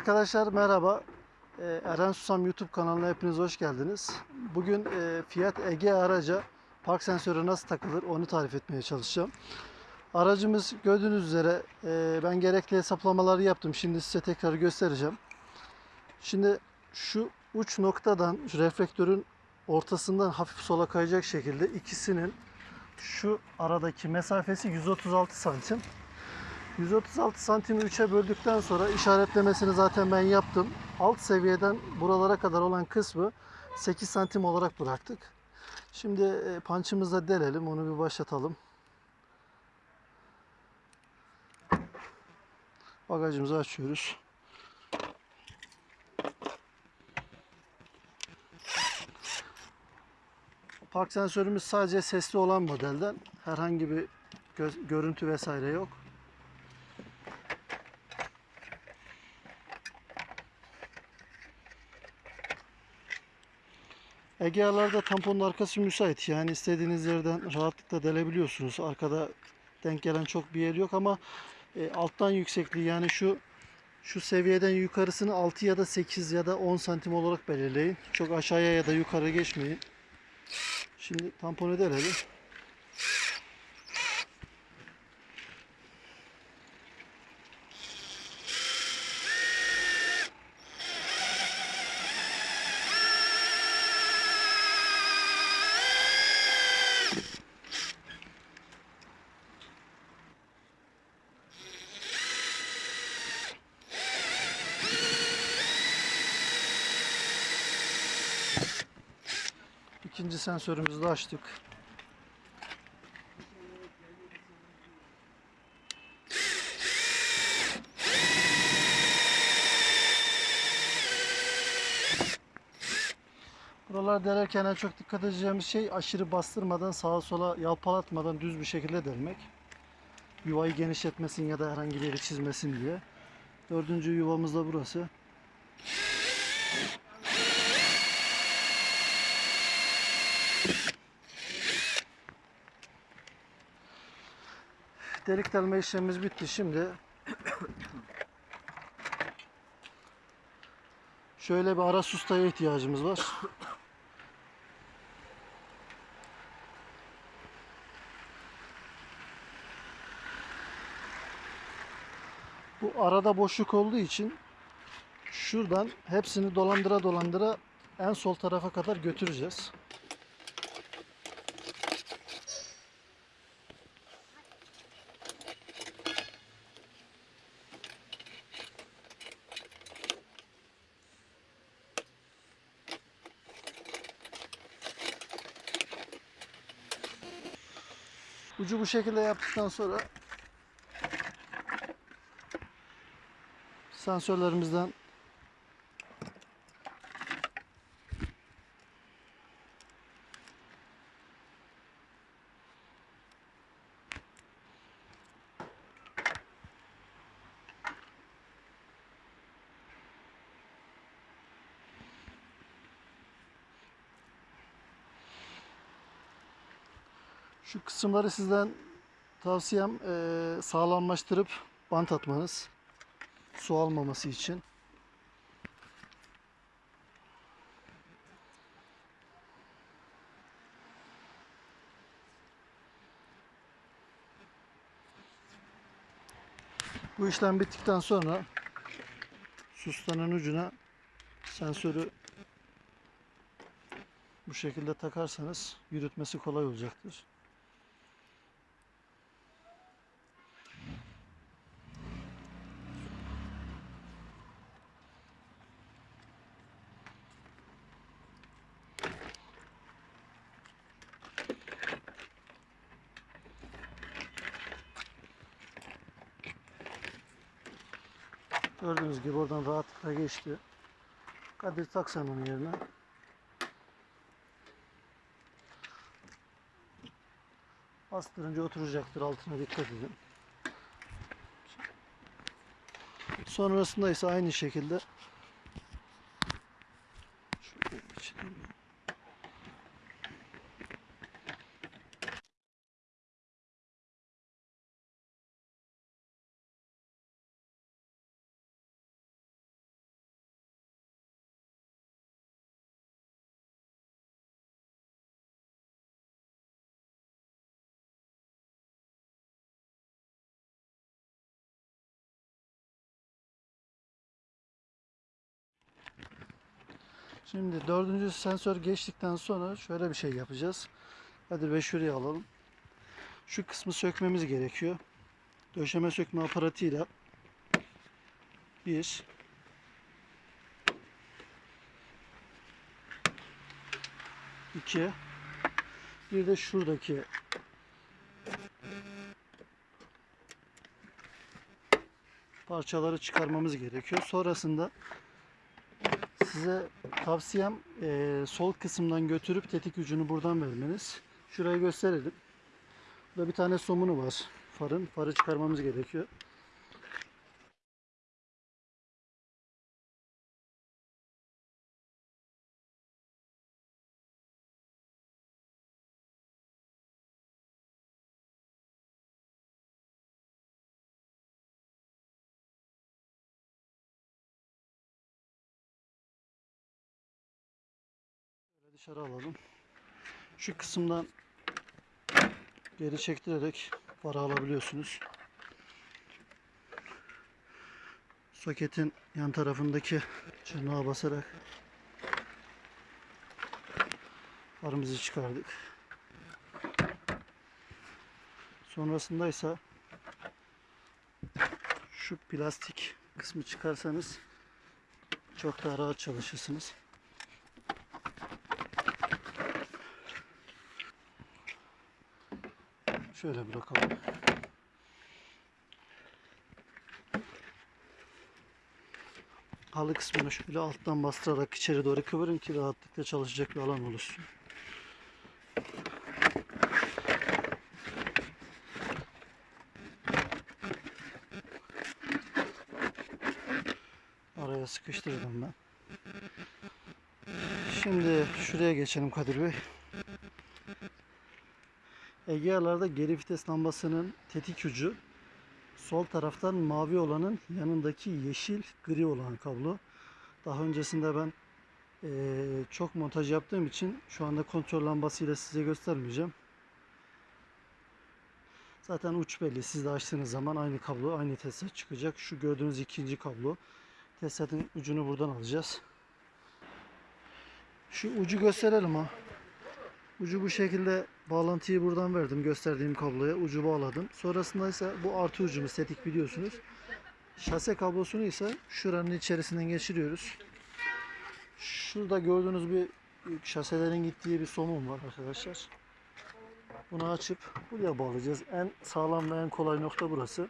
Arkadaşlar merhaba. Ee, Eren Susam YouTube kanalına hepiniz hoş geldiniz. Bugün e, Fiat Ege araca park sensörü nasıl takılır onu tarif etmeye çalışacağım. Aracımız gördüğünüz üzere e, ben gerekli hesaplamaları yaptım. Şimdi size tekrar göstereceğim. Şimdi şu uç noktadan şu reflektörün ortasından hafif sola kayacak şekilde ikisinin şu aradaki mesafesi 136 santim. 136 santimi 3'e böldükten sonra işaretlemesini zaten ben yaptım. Alt seviyeden buralara kadar olan kısmı 8 santim olarak bıraktık. Şimdi e, pançımızla delelim. Onu bir başlatalım. Bagajımızı açıyoruz. Park sensörümüz sadece sesli olan modelden. Herhangi bir gö- görüntü vesaire yok. Egea'larda tamponun arkası müsait. Yani istediğiniz yerden rahatlıkla delebiliyorsunuz. Arkada denk gelen çok bir yer yok ama e, alttan yüksekliği yani şu şu seviyeden yukarısını 6 ya da 8 ya da 10 santim olarak belirleyin. Çok aşağıya ya da yukarı geçmeyin. Şimdi tamponu delelim. İkinci sensörümüzü de açtık. Buralar delerken en çok dikkat edeceğimiz şey aşırı bastırmadan sağa sola yalpalatmadan düz bir şekilde delmek. Yuvayı genişletmesin ya da herhangi bir yeri çizmesin diye. Dördüncü yuvamız da burası. Delik delme işlemimiz bitti. Şimdi şöyle bir ara sustaya ihtiyacımız var. Bu arada boşluk olduğu için şuradan hepsini dolandıra dolandıra en sol tarafa kadar götüreceğiz. Ucu bu şekilde yaptıktan sonra sensörlerimizden Şu kısımları sizden tavsiyem eee sağlamlaştırıp bant atmanız. Su almaması için. Bu işlem bittikten sonra sustanın ucuna sensörü bu şekilde takarsanız yürütmesi kolay olacaktır. Gördüğünüz gibi oradan rahatlıkla geçti. Kadir tak sen onun yerine. Bastırınca oturacaktır altına dikkat edin. Sonrasında ise aynı şekilde şöyle geçelim. Şimdi dördüncü sensör geçtikten sonra şöyle bir şey yapacağız. Hadi Bey şuraya alalım. Şu kısmı sökmemiz gerekiyor. Döşeme sökme aparatıyla bir iki bir de şuradaki parçaları çıkarmamız gerekiyor. Sonrasında size tavsiyem eee, sol kısımdan götürüp tetik ucunu buradan vermeniz. Şurayı gösterelim. Burada bir tane somunu var farın. Farı çıkarmamız gerekiyor. Dışarı alalım. Şu kısımdan geri çektirerek farı alabiliyorsunuz. Soketin yan tarafındaki çırnağa basarak farımızı çıkardık. Sonrasında ise şu plastik kısmı çıkarsanız çok daha rahat çalışırsınız. Şöyle bırakalım. Halı kısmını şöyle alttan bastırarak içeri doğru kıvırın ki rahatlıkla çalışacak bir alan oluşsun. Araya sıkıştırdım ben. Şimdi şuraya geçelim Kadir Bey. Egea'larda geri vites lambasının tetik ucu sol taraftan mavi olanın yanındaki yeşil gri olan kablo. Daha öncesinde ben eee, çok montaj yaptığım için şu anda kontrol lambasıyla size göstermeyeceğim. Zaten uç belli. Siz de açtığınız zaman aynı kablo, aynı tesisat çıkacak. Şu gördüğünüz ikinci kablo. Tesisatın ucunu buradan alacağız. Şu ucu gösterelim ha. Ucu bu şekilde bağlantıyı buradan verdim gösterdiğim kabloya. Ucu bağladım. Sonrasında ise bu artı ucumuz tetik biliyorsunuz. Şase kablosunu ise şuranın içerisinden geçiriyoruz. Şurada gördüğünüz bir şaselerin gittiği bir somun var arkadaşlar. Bunu açıp buraya bağlayacağız. En sağlam ve en kolay nokta burası.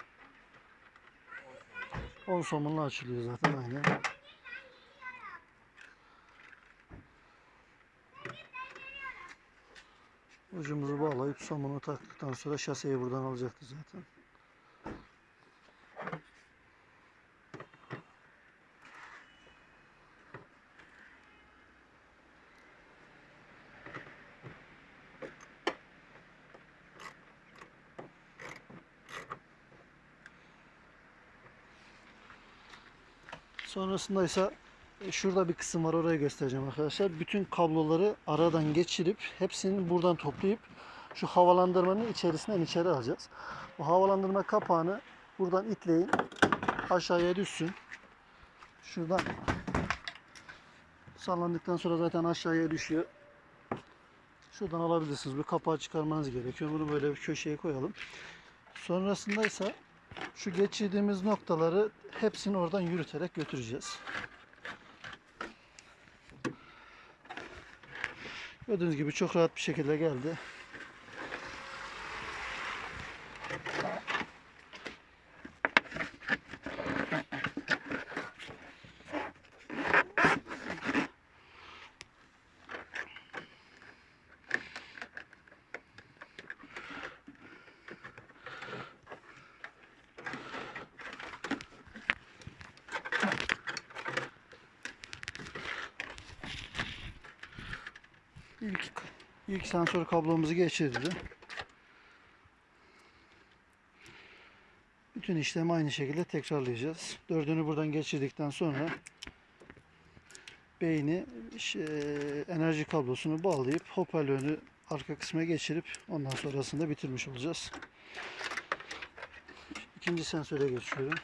10 somunla açılıyor zaten aynen. Ucumuzu bağlayıp somunu taktıktan sonra şaseyi buradan alacaktı zaten. Sonrasında ise şurada bir kısım var orayı göstereceğim arkadaşlar. Bütün kabloları aradan geçirip hepsini buradan toplayıp şu havalandırmanın içerisinden içeri alacağız. Bu havalandırma kapağını buradan itleyin. Aşağıya düşsün. Şuradan sallandıktan sonra zaten aşağıya düşüyor. Şuradan alabilirsiniz. Bu kapağı çıkarmanız gerekiyor. Bunu böyle bir köşeye koyalım. Sonrasında ise şu geçirdiğimiz noktaları hepsini oradan yürüterek götüreceğiz. Gördüğünüz gibi çok rahat bir şekilde geldi. İlk, ilk sensör kablomuzu geçirdi. Bütün işlemi aynı şekilde tekrarlayacağız. Dördünü buradan geçirdikten sonra beyni şey, enerji kablosunu bağlayıp hoparlörünü arka kısma geçirip ondan sonrasında bitirmiş olacağız. İkinci sensöre geçiyorum.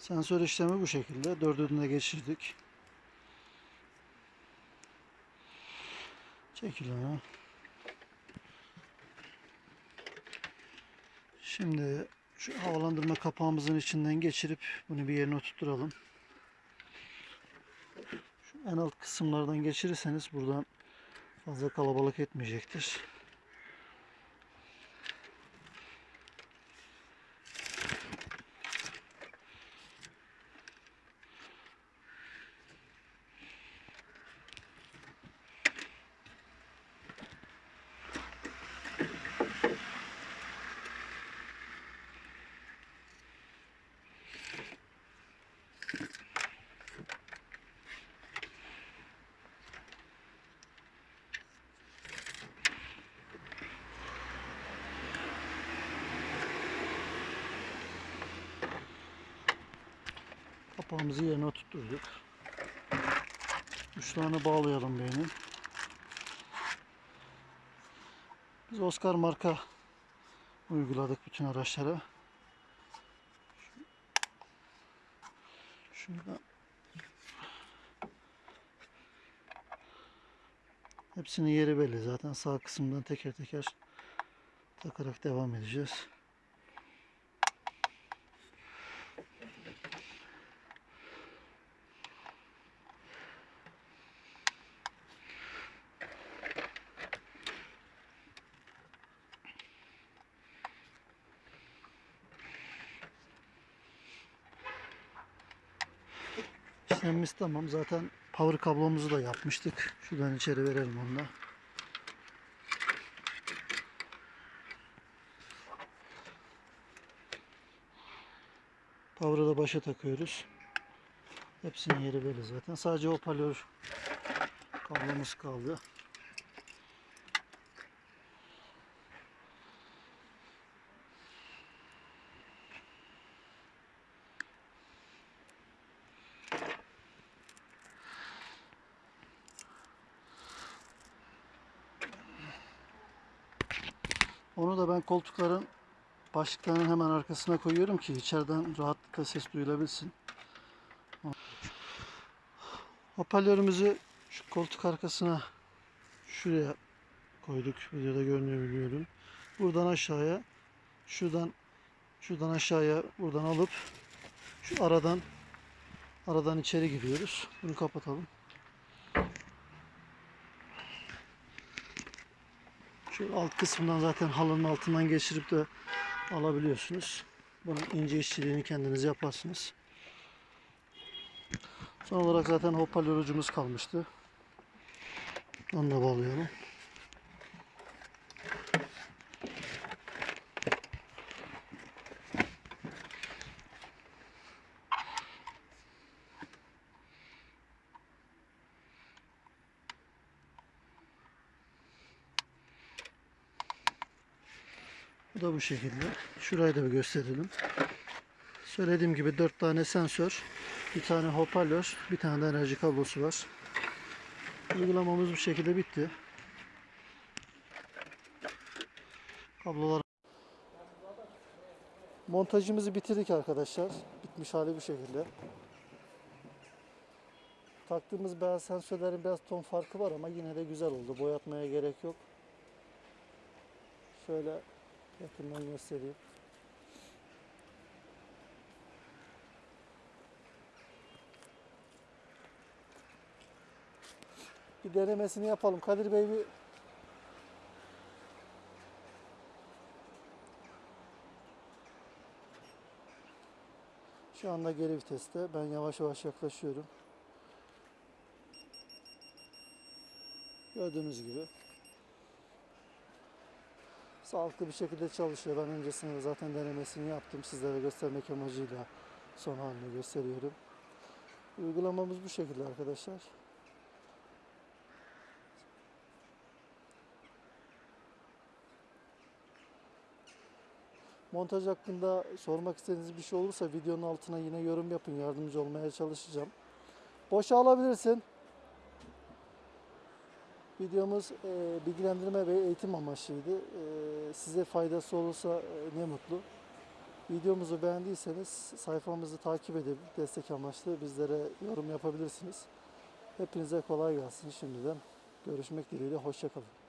Sensör işlemi bu şekilde. Dördünü geçirdik. Çekiliyor. Şimdi şu havalandırma kapağımızın içinden geçirip bunu bir yerine oturtturalım. Şu en alt kısımlardan geçirirseniz buradan fazla kalabalık etmeyecektir. Kapağımızı yerine oturtturduk. Uçlarını bağlayalım beynin. Biz Oscar marka uyguladık bütün araçlara. Şurada Hepsinin yeri belli zaten sağ kısımdan teker teker takarak devam edeceğiz. İşlemimiz tamam. Zaten power kablomuzu da yapmıştık. Şuradan içeri verelim onu da. Power'ı da başa takıyoruz. Hepsinin yeri belli zaten. Sadece hoparlör kablomuz kaldı. Onu da ben koltukların başlıklarının hemen arkasına koyuyorum ki içeriden rahatlıkla ses duyulabilsin. Hoparlörümüzü şu koltuk arkasına şuraya koyduk. Videoda görünüyor biliyorum. Buradan aşağıya şuradan şuradan aşağıya buradan alıp şu aradan aradan içeri giriyoruz. Bunu kapatalım. Şu alt kısmından zaten halının altından geçirip de alabiliyorsunuz. Bunun ince işçiliğini kendiniz yaparsınız. Son olarak zaten hoparlör ucumuz kalmıştı. Onu da bağlayalım. Bu da bu şekilde. Şurayı da bir gösterelim. Söylediğim gibi 4 tane sensör, bir tane hoparlör, bir tane de enerji kablosu var. Uygulamamız bu şekilde bitti. Kablolar Montajımızı bitirdik arkadaşlar. Bitmiş hali bu şekilde. Taktığımız beyaz sensörlerin biraz ton farkı var ama yine de güzel oldu. Boyatmaya gerek yok. Şöyle yakından göstereyim. Bir denemesini yapalım. Kadir Bey bir Şu anda geri viteste. Ben yavaş yavaş yaklaşıyorum. Gördüğünüz gibi. Sağlıklı bir şekilde çalışıyor. Ben öncesinde de zaten denemesini yaptım. Sizlere göstermek amacıyla son halini gösteriyorum. Uygulamamız bu şekilde arkadaşlar. Montaj hakkında sormak istediğiniz bir şey olursa videonun altına yine yorum yapın. Yardımcı olmaya çalışacağım. Boşa alabilirsin. Videomuz e, bilgilendirme ve eğitim amaçlıydı. E, size faydası olursa e, ne mutlu. Videomuzu beğendiyseniz sayfamızı takip edip destek amaçlı bizlere yorum yapabilirsiniz. Hepinize kolay gelsin şimdiden. Görüşmek dileğiyle. Hoşçakalın.